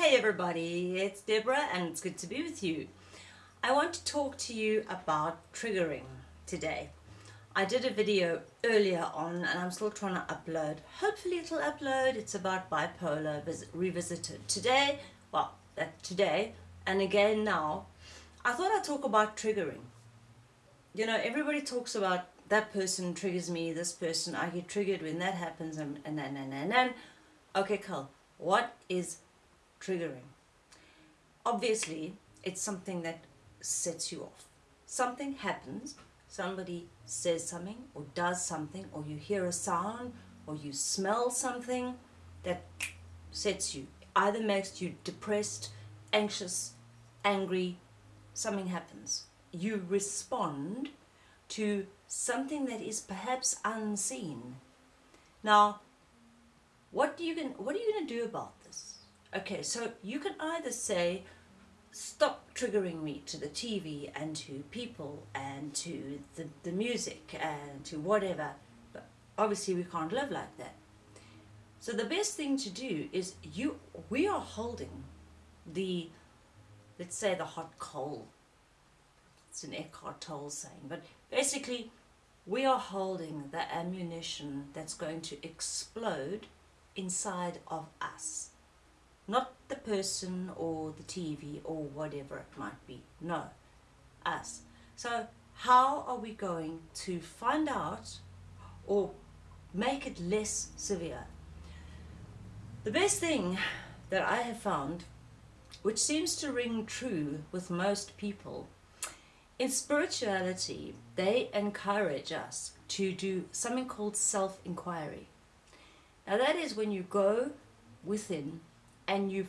Hey everybody, it's Deborah and it's good to be with you. I want to talk to you about triggering today. I did a video earlier on and I'm still trying to upload. Hopefully it'll upload. It's about bipolar revisited. Today, well, uh, today and again now, I thought I'd talk about triggering. You know, everybody talks about that person triggers me, this person, I get triggered when that happens and and and and and. and. Okay, cool. What is triggering? Obviously, it's something that sets you off. Something happens, somebody says something or does something or you hear a sound or you smell something that sets you. Either makes you depressed, anxious, angry, something happens. You respond to something that is perhaps unseen. Now, what do you what are you going to do about? Okay, so you can either say, stop triggering me to the TV and to people and to the, the music and to whatever. But obviously we can't live like that. So the best thing to do is you we are holding the let's say the hot coal. It's an Eckhart Tolle saying, but basically we are holding the ammunition that's going to explode inside of us. Not the person or the TV or whatever it might be. No, us. So how are we going to find out or make it less severe? The best thing that I have found, which seems to ring true with most people, in spirituality, they encourage us to do something called self-inquiry. Now that is when you go within and you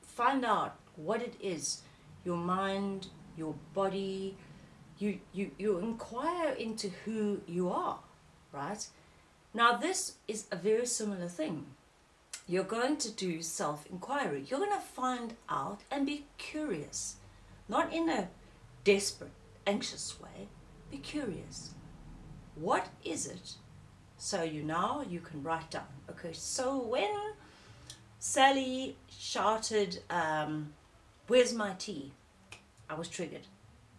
find out what it is, your mind, your body, you, you, you inquire into who you are, right? Now this is a very similar thing. You're going to do self-inquiry. You're going to find out and be curious, not in a desperate, anxious way. Be curious. What is it so you now you can write down. Okay, so when Sally shouted, um, where's my tea? I was triggered.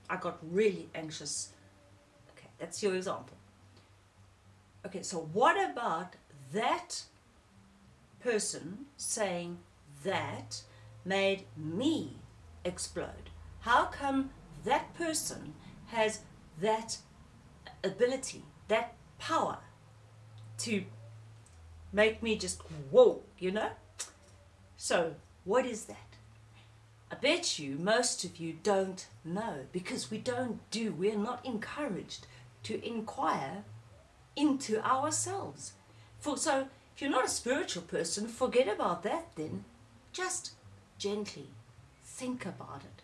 I got really anxious. Okay, that's your example. Okay, so what about that person saying that made me explode? How come that person has that ability, that power to make me just whoa, you know? So, what is that? I bet you most of you don't know because we don't do, we're not encouraged to inquire into ourselves. For So, if you're not a spiritual person, forget about that then. Just gently think about it.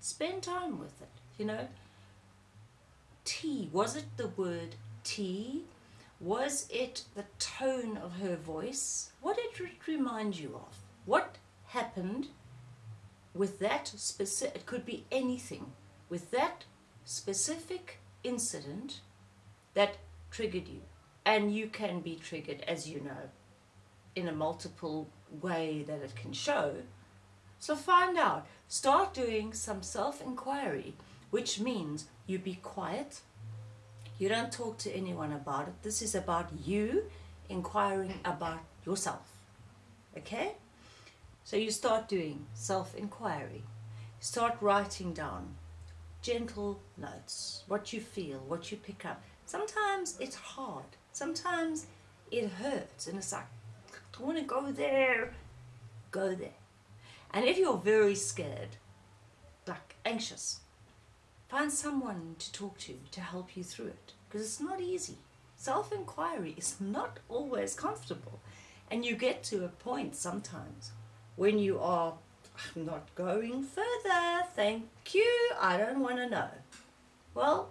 Spend time with it, you know. Tea, was it the word tea was it the tone of her voice? What did it remind you of? What happened with that specific, it could be anything, with that specific incident that triggered you. And you can be triggered, as you know, in a multiple way that it can show. So find out. Start doing some self-inquiry, which means you be quiet, you don't talk to anyone about it. This is about you inquiring about yourself. Okay? So you start doing self-inquiry. Start writing down gentle notes, what you feel, what you pick up. Sometimes it's hard. Sometimes it hurts and it's like, I don't want to go there. Go there. And if you're very scared, like anxious, Find someone to talk to to help you through it because it's not easy. Self-inquiry is not always comfortable and you get to a point sometimes when you are I'm not going further, thank you, I don't want to know. Well,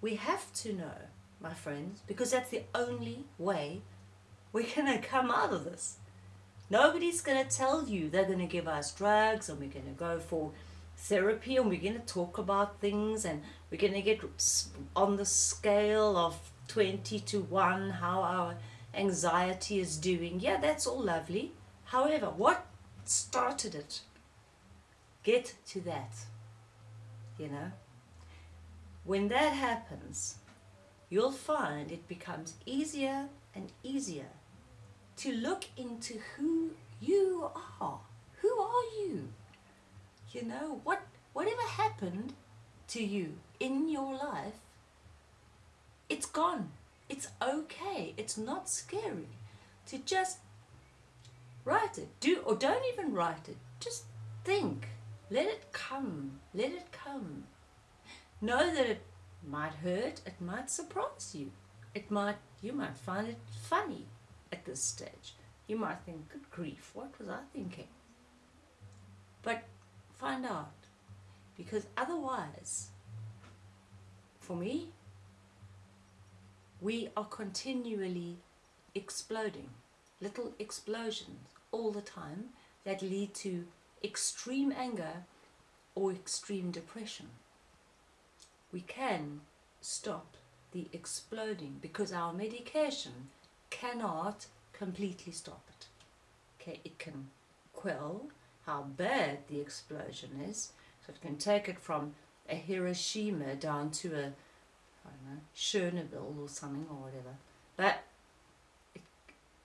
we have to know, my friends, because that's the only way we're going to come out of this. Nobody's going to tell you they're going to give us drugs and we're going to go for therapy and we're going to talk about things and we're going to get on the scale of 20 to 1 how our anxiety is doing. Yeah, that's all lovely. However, what started it. Get to that. You know? When that happens, you'll find it becomes easier and easier to look into who you are. Who are you? You know, what whatever happened to you in your life, it's gone. It's okay. It's not scary to just write it. Do or don't even write it. Just think. Let it come. Let it come. Know that it might hurt, it might surprise you. It might you might find it funny at this stage. You might think, good grief, what was I thinking? But find out. Because otherwise, for me, we are continually exploding. Little explosions all the time that lead to extreme anger or extreme depression. We can stop the exploding because our medication cannot completely stop it. Okay, it can quell how bad the explosion is, so it can take it from a Hiroshima down to a I don't know, Chernobyl or something or whatever. But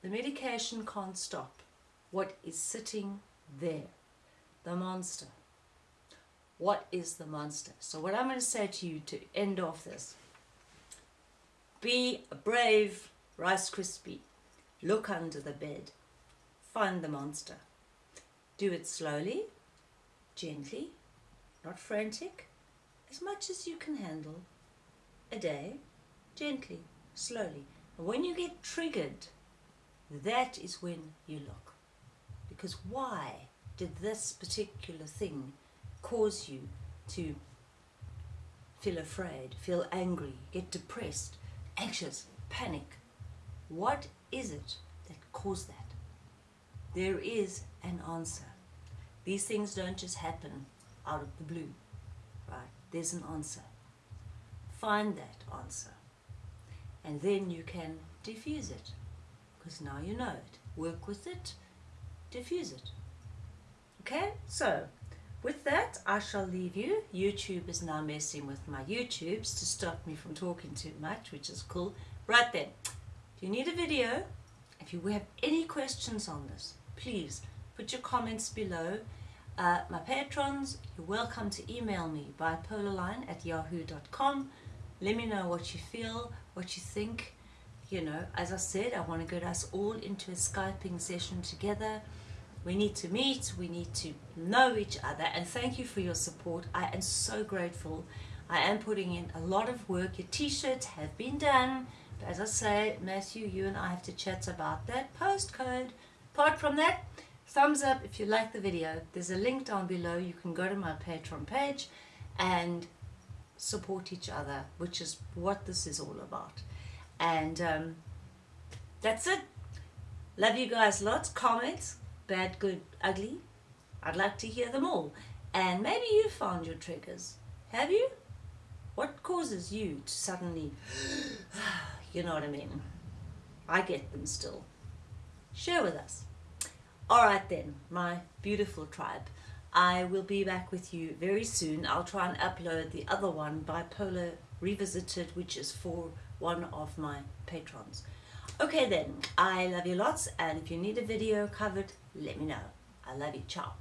the medication can't stop what is sitting there, the monster. What is the monster? So what I'm going to say to you to end off this, be a brave Rice Krispie. Look under the bed. Find the monster. Do it slowly, gently, not frantic, as much as you can handle. A day, gently, slowly. And when you get triggered, that is when you look. Because why did this particular thing cause you to feel afraid, feel angry, get depressed, anxious, panic? What is it that caused that? There is an answer. These things don't just happen out of the blue, right? There's an answer. Find that answer. And then you can diffuse it. Because now you know it. Work with it, diffuse it. Okay, so with that, I shall leave you. YouTube is now messing with my YouTubes to stop me from talking too much, which is cool. Right then, if you need a video, if you have any questions on this, please put your comments below. Uh, my patrons, you're welcome to email me bipolarline at yahoo.com. Let me know what you feel, what you think. You know, as I said, I want to get us all into a Skyping session together. We need to meet, we need to know each other, and thank you for your support. I am so grateful. I am putting in a lot of work. Your t-shirts have been done. But as I say, Matthew, you and I have to chat about that postcode. Apart from that, thumbs up if you like the video. There's a link down below. You can go to my Patreon page and support each other, which is what this is all about. And um, that's it. Love you guys lots. Comments, bad, good, ugly. I'd like to hear them all. And maybe you found your triggers. Have you? What causes you to suddenly, you know what I mean? I get them still. Share with us. All right then, my beautiful tribe. I will be back with you very soon. I'll try and upload the other one, Bipolar Revisited, which is for one of my patrons. Okay then, I love you lots, and if you need a video covered, let me know. I love you. Ciao.